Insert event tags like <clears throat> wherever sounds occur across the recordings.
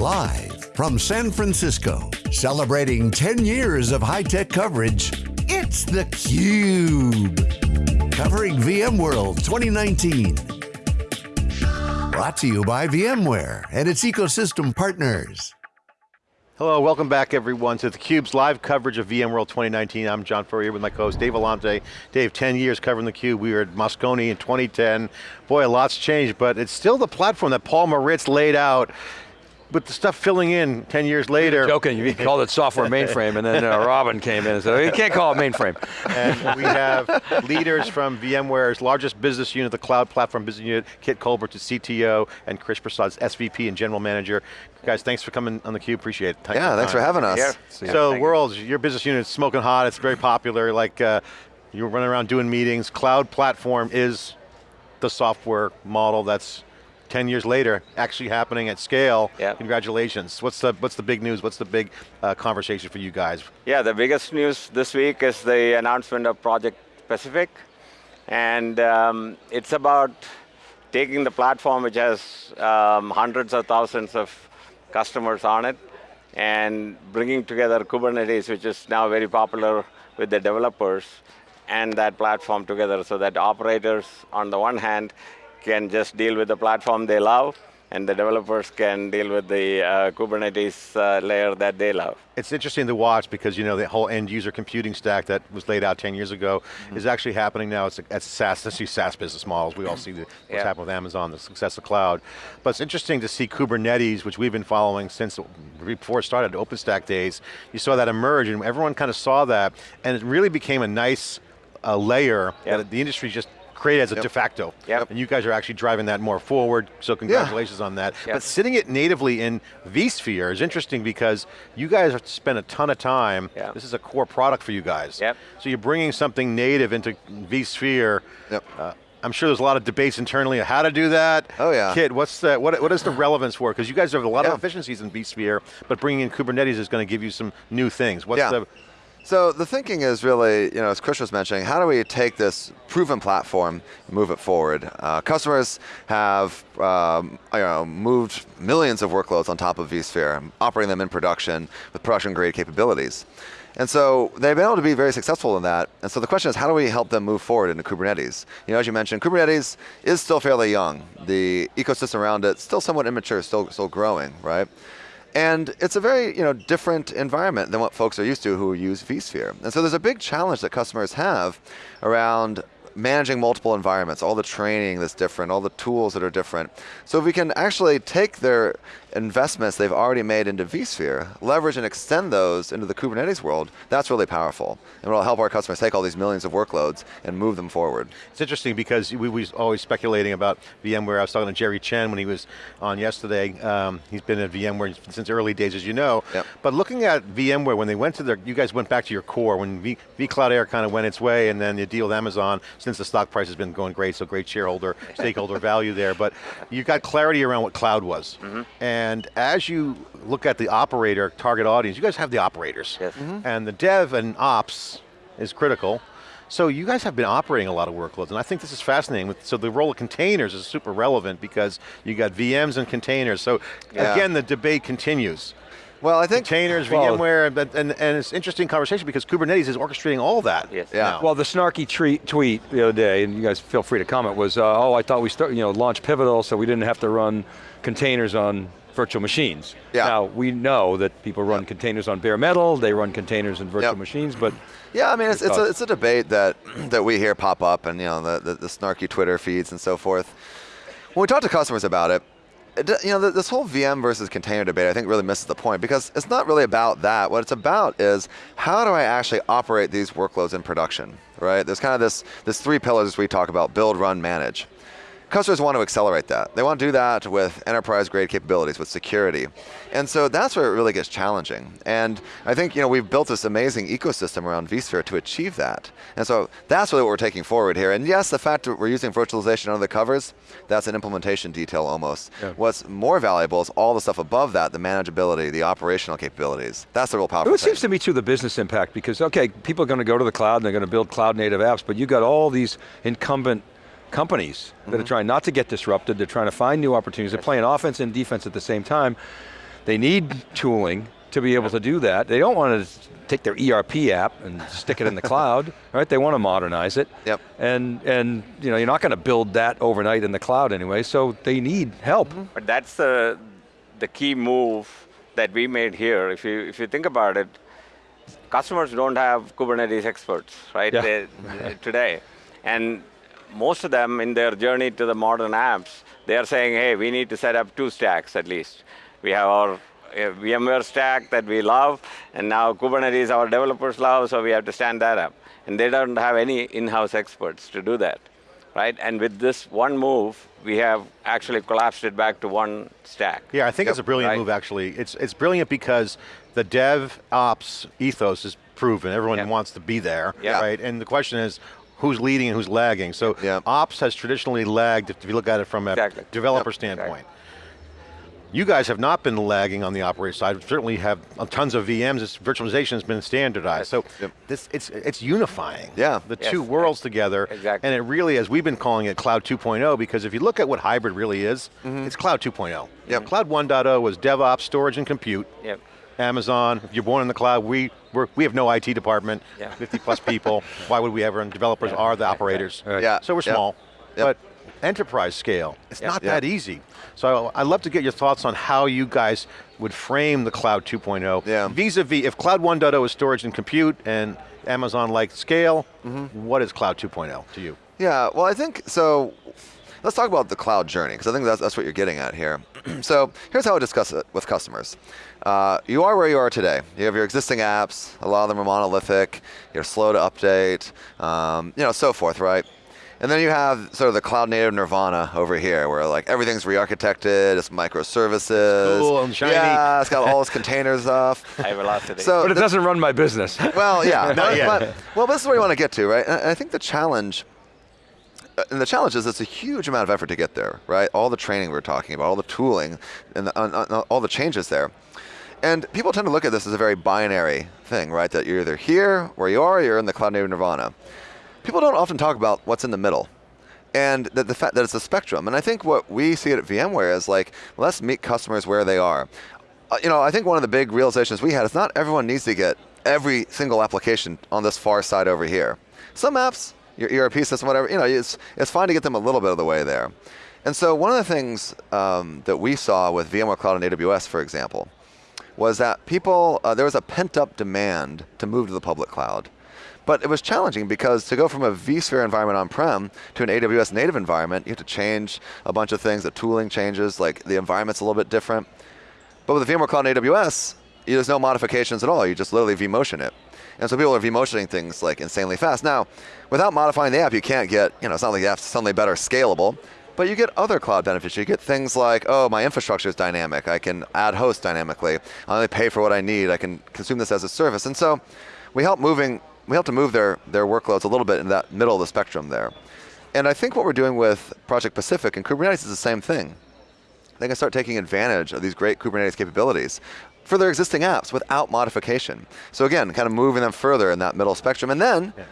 Live from San Francisco, celebrating 10 years of high-tech coverage, it's theCUBE. Covering VMworld 2019. Brought to you by VMware and its ecosystem partners. Hello, welcome back everyone to theCUBE's live coverage of VMworld 2019. I'm John Furrier with my co-host Dave Vellante. Dave, 10 years covering theCUBE. We were at Moscone in 2010. Boy, a lot's changed, but it's still the platform that Paul Maritz laid out with the stuff filling in 10 years later. joking, you called it software <laughs> mainframe and then uh, Robin came in and said, oh, you can't call it mainframe. And we have leaders from VMware's largest business unit, the Cloud Platform Business Unit, Kit Colbert, the CTO, and Krish Prasad, SVP and General Manager. Guys, thanks for coming on theCUBE, appreciate it. Thank yeah, thanks for having us. Yeah. So, Worlds, your business unit is smoking hot, it's very popular, like uh, you're running around doing meetings. Cloud Platform is the software model that's 10 years later, actually happening at scale. Yep. Congratulations. What's the, what's the big news? What's the big uh, conversation for you guys? Yeah, the biggest news this week is the announcement of Project Pacific. And um, it's about taking the platform which has um, hundreds of thousands of customers on it and bringing together Kubernetes, which is now very popular with the developers, and that platform together so that operators, on the one hand, can just deal with the platform they love, and the developers can deal with the uh, Kubernetes uh, layer that they love. It's interesting to watch because you know the whole end user computing stack that was laid out 10 years ago mm -hmm. is actually happening now. It's, a, it's SaaS, especially SaaS business models. We all see the, what's yeah. happened with Amazon, the success of cloud. But it's interesting to see Kubernetes, which we've been following since before it started, OpenStack days. You saw that emerge and everyone kind of saw that and it really became a nice uh, layer yep. that the industry just created as a yep. de facto. Yep. And you guys are actually driving that more forward, so congratulations yeah. on that. Yep. But sitting it natively in vSphere is interesting because you guys have spent a ton of time, this is a core product for you guys. Yep. So you're bringing something native into vSphere. Yep. Uh, I'm sure there's a lot of debates internally on how to do that. Oh yeah. Kit, what's the, what, what is the relevance for? Because you guys have a lot yeah. of efficiencies in vSphere, but bringing in Kubernetes is going to give you some new things. What's yeah. the so the thinking is really, you know, as Krish was mentioning, how do we take this proven platform and move it forward? Uh, customers have um, you know, moved millions of workloads on top of vSphere, operating them in production with production grade capabilities. And so they've been able to be very successful in that. And so the question is, how do we help them move forward into Kubernetes? You know, as you mentioned, Kubernetes is still fairly young. The ecosystem around it still somewhat immature, still still growing, right? And it's a very you know, different environment than what folks are used to who use vSphere. And so there's a big challenge that customers have around managing multiple environments, all the training that's different, all the tools that are different. So if we can actually take their investments they've already made into vSphere, leverage and extend those into the Kubernetes world, that's really powerful. And it'll help our customers take all these millions of workloads and move them forward. It's interesting because we were always speculating about VMware. I was talking to Jerry Chen when he was on yesterday. Um, he's been at VMware since early days, as you know. Yep. But looking at VMware, when they went to their, you guys went back to your core, when v, vCloud Air kind of went its way, and then the deal with Amazon, since the stock price has been going great, so great shareholder, stakeholder <laughs> value there, but you got clarity around what cloud was. Mm -hmm. And as you look at the operator target audience, you guys have the operators. Yes. Mm -hmm. And the dev and ops is critical. So you guys have been operating a lot of workloads, and I think this is fascinating. So the role of containers is super relevant because you got VMs and containers. So yeah. again, the debate continues. Well, I think containers, well, VMware, and, and, and, it's interesting conversation because Kubernetes is orchestrating all that. Yes. Yeah. Now. Well, the snarky tweet the other day, and you guys feel free to comment, was, uh, oh, I thought we start, you know, launched Pivotal, so we didn't have to run containers on virtual machines. Yeah. Now, we know that people run containers on bare metal, they run containers in virtual yep. machines, but yeah, I mean, it's, it's, a, it's a debate that, <clears throat> that we hear pop up and you know the, the, the snarky Twitter feeds and so forth. When we talk to customers about it, it, you know, this whole VM versus container debate, I think really misses the point because it's not really about that. What it's about is how do I actually operate these workloads in production, right? There's kind of this, this three pillars we talk about, build, run, manage. Customers want to accelerate that. They want to do that with enterprise grade capabilities, with security. And so that's where it really gets challenging. And I think you know, we've built this amazing ecosystem around vSphere to achieve that. And so that's really what we're taking forward here. And yes, the fact that we're using virtualization under the covers, that's an implementation detail almost. Yeah. What's more valuable is all the stuff above that, the manageability, the operational capabilities. That's the real powerful It seems to me too the business impact because, okay, people are going to go to the cloud and they're going to build cloud native apps, but you've got all these incumbent companies mm -hmm. that are mm-hmm. trying not to get disrupted, they're trying to find new opportunities, they're playing offense and defense at the same time. They need tooling to be able to do that. They don't want to take their ERP app and stick it in the <laughs> cloud, right? They want to modernize it. Yep. And, and you know, you're not going to build that overnight in the cloud anyway, so they need help. Mm -hmm. But that's the, the key move that we made here. If you, if you think about it, customers don't have Kubernetes experts, right, yeah. they, <laughs> today. And most of them in their journey to the modern apps, they are saying, hey, we need to set up two stacks at least. We have our uh, VMware stack that we love, and now Kubernetes our developers love, so we have to stand that up. And they don't have any in-house experts to do that, right? And with this one move, we have actually collapsed it back to one stack. Yeah, I think yep. it's a brilliant right? move actually. It's, it's brilliant because the dev ops ethos is proven. Everyone yep. wants to be there, yep. right? And the question is, who's leading and who's lagging. So ops has traditionally lagged if you look at it from a exactly. developer standpoint. Exactly. You guys have not been lagging on the operator side. We certainly have tons of VMs. Virtualization has been standardized. So yep. this it's it's unifying. Yeah. The yes. two worlds together. Exactly. And it really, as we've been calling it, Cloud 2.0, because if you look at what hybrid really is, mm -hmm. it's Cloud 2.0. Yep. Cloud 1.0 was DevOps, storage, and compute. Yep. Amazon, if you're born in the cloud, we we have no IT department, yeah. <laughs> 50 plus people. Why would we ever? And developers yeah. are the operators. Right. Yeah. So we're small, yep. but enterprise scale, it's not that easy. So I'd love to get your thoughts on how you guys would frame the Cloud 2.0. Yeah. Vis-a-vis, if Cloud 1.0 is storage and compute and Amazon-like scale, mm -hmm. what is Cloud 2.0 to you? Yeah, well I think, so let's talk about the cloud journey, because I think that's, that's what you're getting at here. <clears throat> so here's how I discuss it with customers. Uh, you are where you are today. You have your existing apps, a lot of them are monolithic, you're slow to update, um, you know, so forth, right? And then you have sort of the cloud native nirvana over here, where like everything's re-architected, it's microservices. Cool and shiny. Yeah, it's got all <laughs> this container stuff. High velocity. So but it doesn't run my business. Well, yeah. <laughs> Not yet. But, well, this is where you want to get to, right? And I think the challenge, and the challenge is it's a huge amount of effort to get there, right? All the training we're talking about, all the tooling, and the, all the changes there. And people tend to look at this as a very binary thing, right? That you're either here, where you are, or you're in the cloud native nirvana people don't often talk about what's in the middle and the, the fact that it's a spectrum. And I think what we see at VMware is like, let's meet customers where they are. Uh, you know, I think one of the big realizations we had is not everyone needs to get every single application on this far side over here. Some apps, your ERP system, whatever, you know, it's, it's fine to get them a little bit of the way there. And so one of the things um, that we saw with VMware Cloud and AWS, for example, was that people, uh, there was a pent up demand to move to the public cloud. But it was challenging because to go from a vSphere environment on-prem to an AWS native environment, you have to change a bunch of things. The tooling changes, like the environment's a little bit different. But with the VMware Cloud and AWS, there's no modifications at all. You just literally vMotion it. And so people are vMotioning things like insanely fast. Now, without modifying the app, you can't get, you know, it's not like the app's suddenly better scalable, but you get other cloud benefits. You get things like, oh, my infrastructure is dynamic. I can add hosts dynamically. I only pay for what I need. I can consume this as a service. And so we help moving we help to move their, their workloads a little bit in that middle of the spectrum there. And I think what we're doing with Project Pacific and Kubernetes is the same thing. They can start taking advantage of these great Kubernetes capabilities for their existing apps without modification. So again, kind of moving them further in that middle spectrum. And then, yeah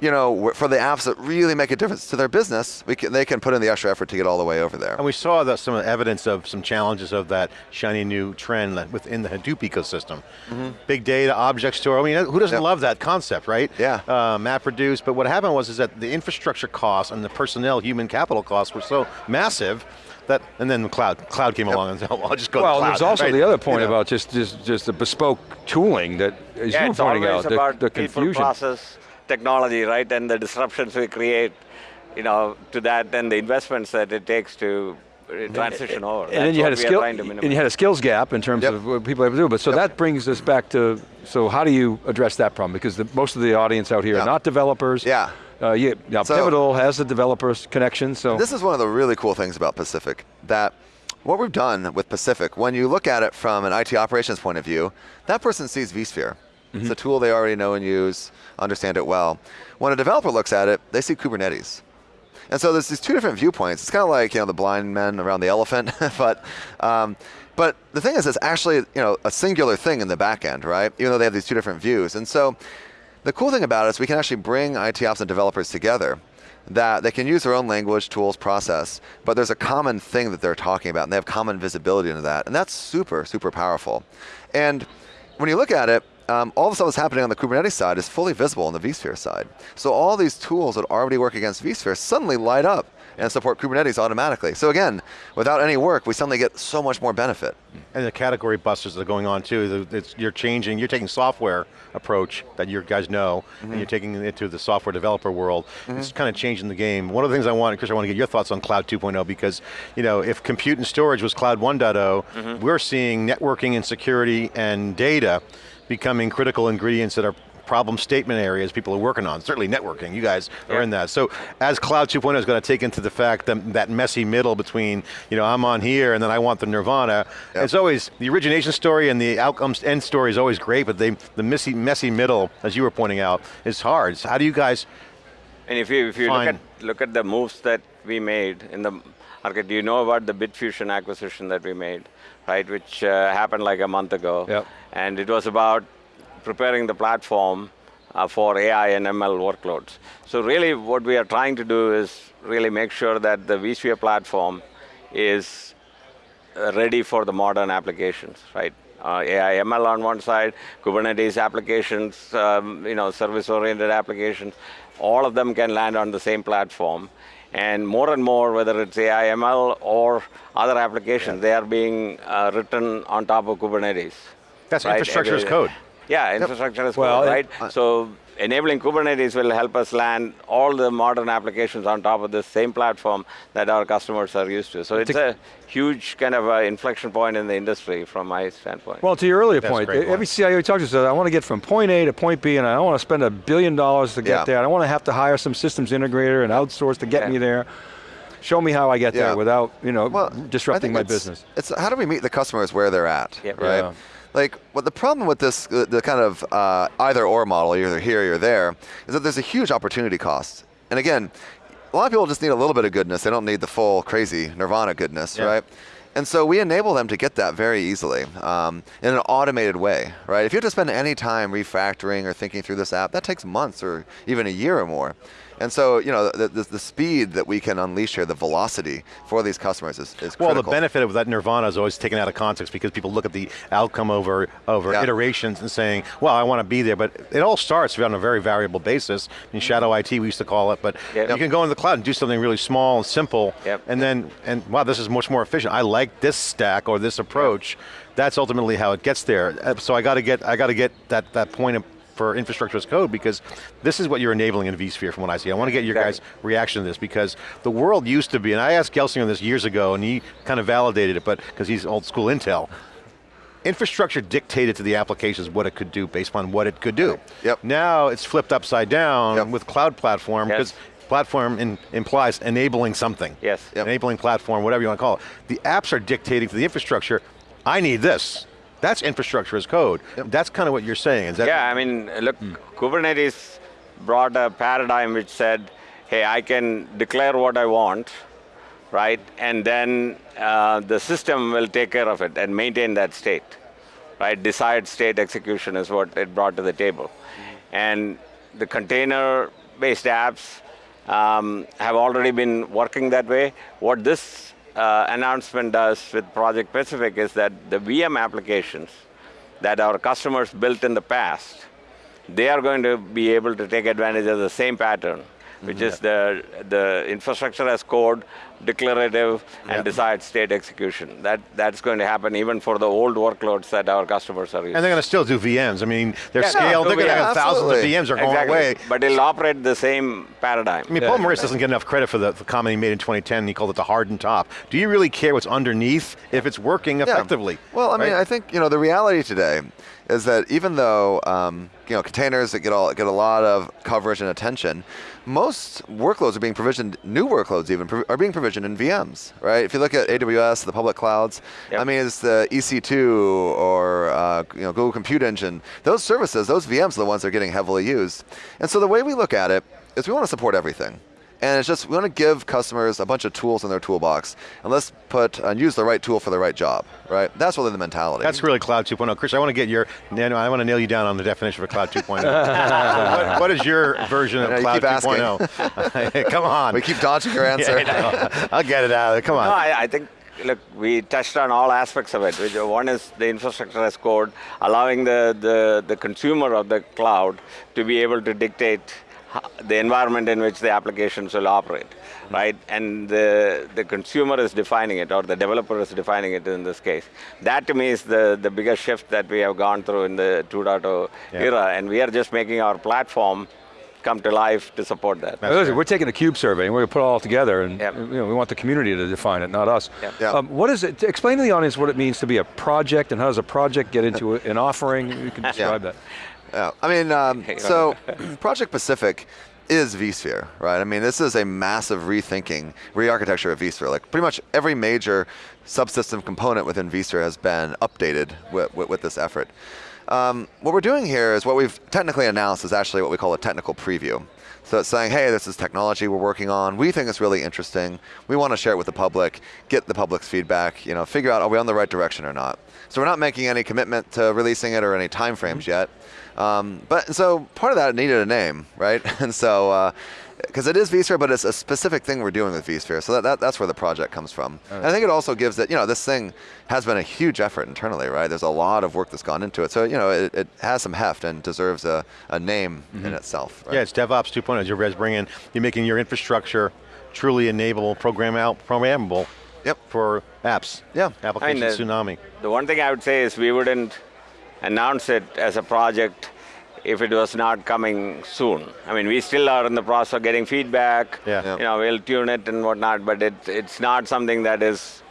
you know, for the apps that really make a difference to their business, can, they can put in the extra effort to get all the way over there. And we saw that some evidence of some challenges of that shiny new trend within the Hadoop ecosystem. Mm -hmm. Big data, object store, I mean, who doesn't yep. love that concept, right? Yeah. Uh, MapReduce, but what happened was is that the infrastructure costs and the personnel, human capital costs were so massive that, and then the cloud, cloud came yep. along and said, <laughs> well, I'll just go Well, the there's also right? the other point you know. about just, just, just the bespoke tooling that, as yeah, you were pointing out, the, the confusion. process, technology, right, and the disruptions we create, you know, to that, and the investments that it takes to transition over. And then you had a skill, and you had a skills gap in terms yep. of what people have to do. But so yep. that brings us back to, so how do you address that problem? Because the, most of the audience out here yep. are not developers. Yeah. Uh, yeah, now so, Pivotal has the developers connection, so. This is one of the really cool things about Pacific, that what we've done with Pacific, when you look at it from an IT operations point of view, that person sees vSphere. Mm -hmm. It's a tool they already know and use, understand it well. When a developer looks at it, they see Kubernetes. And so there's these two different viewpoints. It's kind of like you know the blind men around the elephant, <laughs> but um, but the thing is, it's actually you know a singular thing in the back end, right? Even though they have these two different views. And so the cool thing about it is we can actually bring IT ops and developers together that they can use their own language, tools, process, but there's a common thing that they're talking about, and they have common visibility into that, and that's super, super powerful. And when you look at it, um, all the stuff that's happening on the Kubernetes side is fully visible on the vSphere side. So all these tools that already work against vSphere suddenly light up and support Kubernetes automatically. So again, without any work, we suddenly get so much more benefit. And the category busters that are going on too, it's, you're changing, you're taking software approach that you guys know, mm -hmm. and you're taking it to the software developer world. Mm -hmm. It's kind of changing the game. One of the things I want, Krish, I want to get your thoughts on Cloud 2.0 because, you know, if compute and storage was Cloud 1.0, mm -hmm. we're seeing networking and security and data becoming critical ingredients that are problem statement areas people are working on, certainly networking, you guys yeah. are in that. So as Cloud 2.0 is going to take into the fact that, that messy middle between, you know, I'm on here and then I want the nirvana, yep. it's always, the origination story and the outcomes end story is always great, but they, the messy, messy middle, as you were pointing out, is hard. So how do you guys And if you, if you look, at, look at the moves that we made in the do you know about the Bitfusion acquisition that we made, right, which uh, happened like a month ago. Yep. And it was about preparing the platform uh, for AI and ML workloads. So really what we are trying to do is really make sure that the vSphere platform is uh, ready for the modern applications, right? Uh, AI, ML on one side, Kubernetes applications, um, you know, service-oriented applications, all of them can land on the same platform. And more and more, whether it's AI, ML, or other applications, yeah. they are being uh, written on top of Kubernetes. That's right? infrastructure as code. Yeah, infrastructure yep. as well, code, right? Uh, so enabling Kubernetes will help us land all the modern applications on top of this same platform that our customers are used to. So it's a huge kind of uh, inflection point in the industry from my standpoint. Well, to your earlier That's point, every CIO talks to says, I want to get from point A to point B and I don't want to spend a billion dollars to get yeah. there. I don't want to have to hire some systems integrator and outsource to get yeah. me there show me how I get yeah. there without you know well, disrupting my it's, business. It's how do we meet the customers where they're at, yep. right? Yeah. Like, what the problem with this, the kind of uh, either or model, either here or there, is that there's a huge opportunity cost. And again, a lot of people just need a little bit of goodness. They don't need the full crazy nirvana goodness, yeah. right? And so we enable them to get that very easily um, in an automated way, right? If you have to spend any time refactoring or thinking through this app, that takes months or even a year or more. And so, you know, the, the, the, speed that we can unleash here, the velocity for these customers is, is Well, critical. the benefit of that nirvana is always taken out of context because people look at the outcome over, over yeah. iterations and saying, well, I want to be there, but it all starts on a very variable basis. In shadow IT, we used to call it, but yep. you can go into the cloud and do something really small and simple, yep. and then, and wow, this is much more efficient. I like this stack or this approach. Yep. That's ultimately how it gets there. Uh, so I got to get, I got to get that, that point of for infrastructure as code because this is what you're enabling in vSphere from what I see. I want to get your guys' reaction to this because the world used to be, and I asked Gelsinger this years ago and he kind of validated it, but because he's old school Intel, infrastructure dictated to the applications what it could do based on what it could do. Yep. Now it's flipped upside down yep. with cloud platform because yes. platform in, implies enabling something. Yes. Yep. Enabling platform, whatever you want to call it. The apps are dictating to the infrastructure, I need this. That's infrastructure as code. Yep. That's kind of what you're saying. Is that yeah, I mean, look, hmm. Kubernetes brought a paradigm which said, hey, I can declare what I want, right? And then uh, the system will take care of it and maintain that state, right? Desired state execution is what it brought to the table. And the container-based apps um, have already been working that way. What this uh, announcement does with Project Pacific is that the VM applications that our customers built in the past, they are going to be able to take advantage of the same pattern which is the, the infrastructure as code, declarative, and desired state execution. That, that's going to happen even for the old workloads that our customers are using. And they're going to still do VMs. I mean, they're yeah, scaled, no, they're going to have thousands of VMs are going exactly. away. But it'll operate the same paradigm. I mean, Paul Maritz doesn't get enough credit for the, the, comment he made in 2010, he called it the hardened top. Do you really care what's underneath if it's working effectively? Yeah. Well, I right? mean, I think, you know, the reality today is that even though um, you know containers that get all get a lot of coverage and attention, most workloads are being provisioned. New workloads even are being provisioned in VMs, right? If you look at AWS, the public clouds, yep. I mean, it's the EC2 or uh, you know Google Compute Engine. Those services, those VMs, are the ones that are getting heavily used. And so the way we look at it is we want to support everything. And it's just, we want to give customers a bunch of tools in their toolbox, and let's put, and use the right tool for the right job, right? That's really the mentality. That's really Cloud 2.0. Krish, I want to get your, I want to nail you down on the definition of a Cloud 2.0. <laughs> so what, what is your version of I know, you Cloud 2.0? <laughs> Come on. we keep dodging your <laughs> answer. Yeah, I'll get it out of there, come on. No, I, I think, look, we touched on all aspects of it. Which, one is the infrastructure as code, allowing the, the, the consumer of the cloud to be able to dictate ho- the environment in which the applications will operate, right? And the, the consumer is defining it, or the developer is defining it in this case. That to me is the, the biggest shift that we have gone through in the 2.0 Yeah. era, and we are just making our platform come to life to support that. Now, listen, we're taking a cube survey and we're going to put it all together and Yep. you know, we want the community to define it, not us. Yep. Yeah. Um, what is it, explain to the audience what it means to be a project and how does a project get into <laughs> an offering? You can describe that. Yeah, I mean, um, so <clears throat> Project Pacific is vSphere, right? I mean, this is a massive rethinking, re-architecture of vSphere. Like pretty much every major subsystem component within vSphere has been updated with, with, with this effort. Um, what we're doing here is what we've technically announced is actually what we call a technical preview. So it's saying, hey, this is technology we're working on. We think it's really interesting. We want to share it with the public, get the public's feedback, you know, figure out are we on the right direction or not. So we're not making any commitment to releasing it or any timeframes yet. Um, but so part of that needed a name, right? <laughs> And so, because it is vSphere, but it's a specific thing we're doing with vSphere. So that, that, that's where the project comes from. And I think it also gives it, you know, this thing has been a huge effort internally, right? There's a lot of work that's gone into it. So, you know, it, it has some heft and deserves a, a name in itself. Right? Yeah, it's DevOps 2.0. As you're guys bringing, in, you're making your infrastructure truly enable, program out, programmable Yep. for apps. Yeah. Application uh, tsunami. The one thing I would say is we wouldn't announce it as a project if it was not coming soon. I mean, we still are in the process of getting feedback. Yeah. Yeah. You know, we'll tune it and whatnot, but it, it's not something that is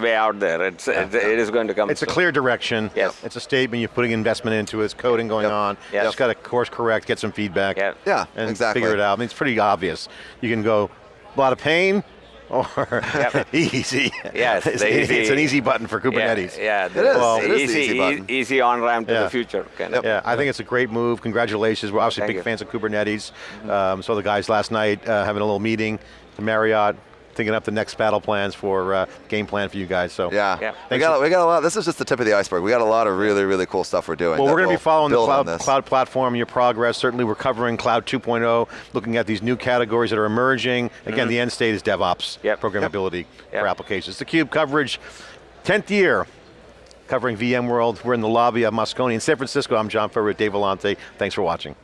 way out there. It's, it's it is going to come. It's a clear direction. Yes. It's a statement, you're putting investment into it, it's coding going Yep. on. Yes. Just got to course correct, get some feedback. Yeah. Yeah, And exactly. figure it out. I mean, it's pretty obvious. You can go a lot of pain or Yep. <laughs> easy. Yes, it's, the easy- it's an easy button for Kubernetes. Yeah, yeah It is. the It is the easy, easy button. e- easy on ramp to Yeah. the future. Kind Yep. of. Yeah, I think it's a great move. Congratulations. We're obviously Thank big you. fans of Kubernetes. Um, saw the guys last night uh, having a little meeting to Marriott, thinking up the next battle plans for uh, game plan for you guys. So Yeah. Yeah. We got, we got a lot. This is just the tip of the iceberg. We got a lot of really, really cool stuff we're doing. Well, we're going to will be following the cloud, cloud platform, your progress. Certainly we're covering Cloud 2.0, looking at these new categories that are emerging. Again, the end state is DevOps. Yep. programmability for Yep. applications. The Cube coverage, 10th year, covering VMworld. We're in the lobby of Moscone in San Francisco. I'm John Furrier, Dave Vellante. Thanks for watching.